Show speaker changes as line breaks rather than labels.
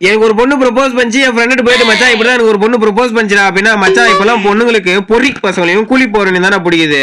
எனக்கு ஒரு பொண்ணு ப்ரொபோஸ் பண்ணிச்சு என் ஃப்ரெண்டு போயிட்டு மச்சான் இப்படி எனக்கு ஒரு பொண்ணு ப்ரொபோஸ் பண்ணிச்சுடா அப்படின்னா மச்சான் இப்பெல்லாம் பொண்ணுங்களுக்கு பொறி பசங்களையும் கூலி போறேன்னு தானே பிடிக்குது.